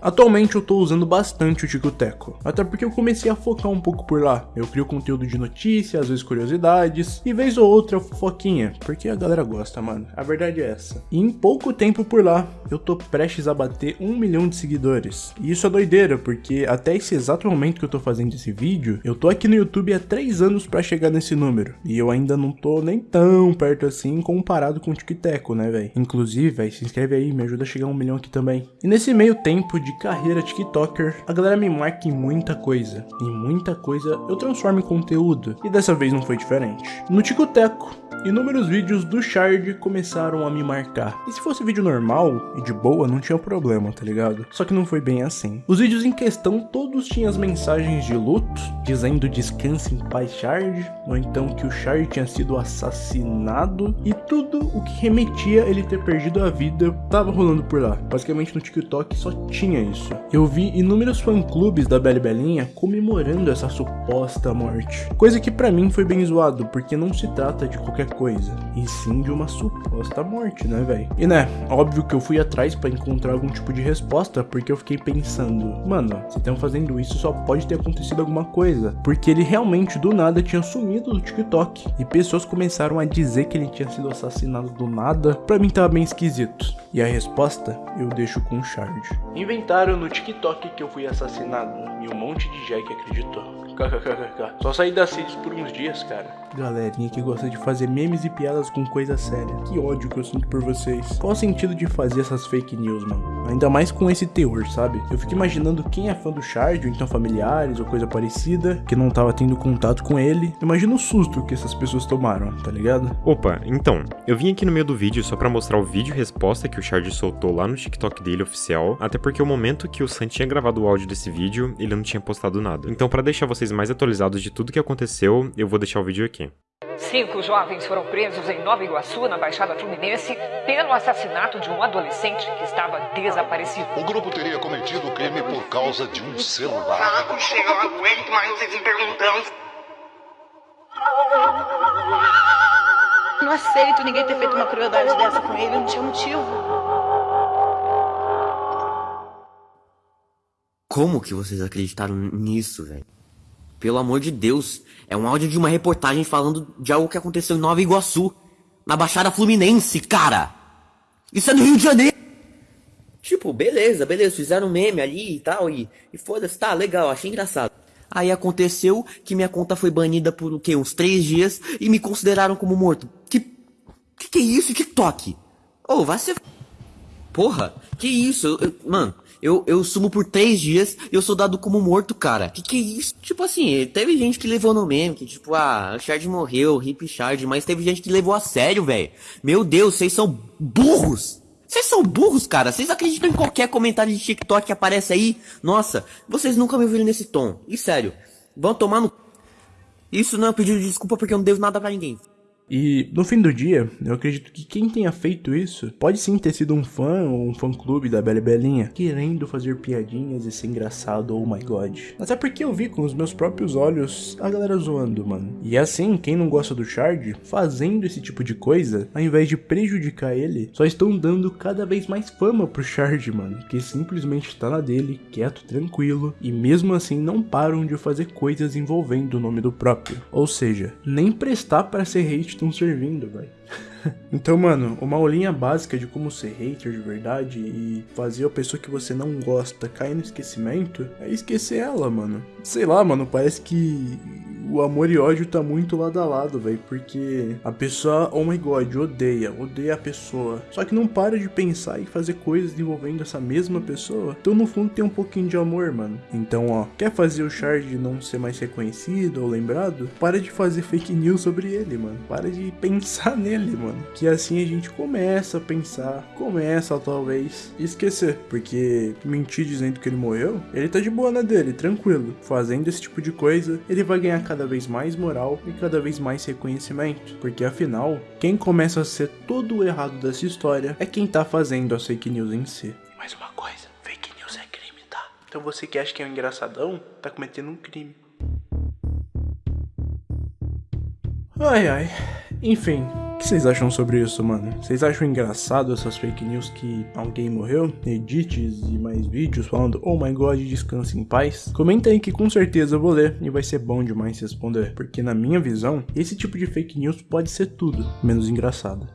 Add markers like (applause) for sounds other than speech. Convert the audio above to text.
Atualmente eu tô usando bastante o Ticoteco, até porque eu comecei a focar um pouco por lá. Eu crio conteúdo de notícias, às vezes curiosidades, e vez ou outra fofoquinha, porque a galera gosta, mano. A verdade é essa. E em pouco tempo por lá, eu tô prestes a bater um milhão de seguidores. E isso é doideira, porque até esse exato momento que eu tô fazendo esse vídeo, eu tô aqui no YouTube há 3 anos pra chegar nesse número. E eu ainda não tô nem tão perto assim comparado com o Ticoteco, né, velho? Inclusive, velho, se inscreve aí, me ajuda a chegar a um milhão aqui também. E nesse meio tempo de carreira TikToker, a galera me marca em muita coisa. E muita coisa eu transformo em conteúdo. E dessa vez não foi diferente. No Ticoteco, Inúmeros vídeos do Shard começaram a me marcar. E se fosse vídeo normal e de boa, não tinha problema, tá ligado? Só que não foi bem assim. Os vídeos em questão todos tinham as mensagens de luto, dizendo descanse em paz Shard, ou então que o Shard tinha sido assassinado, e tudo o que remetia a ele ter perdido a vida tava rolando por lá. Basicamente no TikTok só tinha isso. Eu vi inúmeros fã-clubes da Bela Belinha comemorando essa suposta morte. Coisa que pra mim foi bem zoado, porque não se trata de qualquer coisa, e sim de uma suposta morte, né, velho? E né, óbvio que eu fui atrás para encontrar algum tipo de resposta, porque eu fiquei pensando, mano, se estão fazendo isso só pode ter acontecido alguma coisa, porque ele realmente do nada tinha sumido do TikTok, e pessoas começaram a dizer que ele tinha sido assassinado do nada, pra mim tava bem esquisito. E a resposta eu deixo com o Shard. Inventaram no TikTok que eu fui assassinado, e um monte de Jack acreditou. KKKK. Só saí da Cities por uns dias, cara. Galerinha que gosta de fazer memes e piadas com coisa séria. Que ódio que eu sinto por vocês. Qual o sentido de fazer essas fake news, mano? Ainda mais com esse teor, sabe? Eu fico imaginando quem é fã do Shard, ou então familiares, ou coisa parecida, que não tava tendo contato com ele. Imagina o susto que essas pessoas tomaram, tá ligado? Opa, então, eu vim aqui no meio do vídeo só pra mostrar o vídeo resposta que o Shard soltou lá no TikTok dele oficial, até porque o momento que o Sam tinha gravado o áudio desse vídeo, ele não tinha postado nada. Então, pra deixar vocês mais atualizados de tudo que aconteceu, eu vou deixar o vídeo aqui. Cinco jovens foram presos em Nova Iguaçu, na Baixada Fluminense, pelo assassinato de um adolescente que estava desaparecido. O grupo teria cometido o crime por causa de um celular. Saco, chega, eu não aguento mais vocês me perguntando. Não aceito ninguém ter feito uma crueldade dessa com ele, não tinha motivo. Como que vocês acreditaram nisso, velho? Pelo amor de Deus, é um áudio de uma reportagem falando de algo que aconteceu em Nova Iguaçu, na Baixada Fluminense, cara. Isso é no Rio de Janeiro. Tipo, beleza, beleza, fizeram um meme ali e tal, e, e foda-se, tá, legal, achei engraçado. Aí aconteceu que minha conta foi banida por o quê? Uns três dias e me consideraram como morto. Que. Que que é isso? TikTok? Ô, oh, vai ser. Porra, que isso? Eu, mano, eu, eu sumo por três dias e eu sou dado como morto, cara. Que que é isso? Tipo assim, teve gente que levou no meme, que tipo, ah, o Shard morreu, hip Shard, mas teve gente que levou a sério, velho. Meu Deus, vocês são burros! Vocês são burros, cara. Vocês acreditam em qualquer comentário de TikTok que aparece aí? Nossa, vocês nunca me ouviram nesse tom. E sério, vão tomar no... Isso não é um pedido de desculpa porque eu não devo nada pra ninguém. E no fim do dia, eu acredito que quem tenha feito isso pode sim ter sido um fã ou um fã clube da Bela Belinha, querendo fazer piadinhas e ser engraçado, oh my god. Até porque eu vi com os meus próprios olhos a galera zoando, mano. E assim, quem não gosta do Shard, fazendo esse tipo de coisa, ao invés de prejudicar ele, só estão dando cada vez mais fama pro Shard, mano. Que simplesmente tá na dele, quieto, tranquilo, e mesmo assim não param de fazer coisas envolvendo o nome do próprio. Ou seja, nem prestar para ser hate estão servindo, velho. (laughs) então, mano, uma aulinha básica de como ser hater de verdade e fazer a pessoa que você não gosta cair no esquecimento é esquecer ela, mano. Sei lá, mano, parece que o amor e ódio tá muito lado a lado, velho. Porque a pessoa, oh my god, odeia, odeia a pessoa. Só que não para de pensar e fazer coisas envolvendo essa mesma pessoa. Então, no fundo, tem um pouquinho de amor, mano. Então, ó, quer fazer o Shard não ser mais reconhecido ou lembrado? Para de fazer fake news sobre ele, mano. Para de (laughs) pensar nele, mano. Que assim a gente começa a pensar, começa talvez esquecer. Porque mentir dizendo que ele morreu, ele tá de boa na dele, tranquilo. Fazendo esse tipo de coisa, ele vai ganhar cada vez mais moral e cada vez mais reconhecimento. Porque afinal, quem começa a ser todo o errado dessa história é quem tá fazendo as fake news em si. Mais uma coisa, fake news é crime, tá? Então você que acha que é um engraçadão, tá cometendo um crime. Ai ai. Enfim, O que vocês acham sobre isso, mano? Vocês acham engraçado essas fake news que alguém morreu? Edits e mais vídeos falando, oh my god, descanse em paz? Comenta aí que com certeza eu vou ler e vai ser bom demais responder. Porque na minha visão, esse tipo de fake news pode ser tudo, menos engraçado.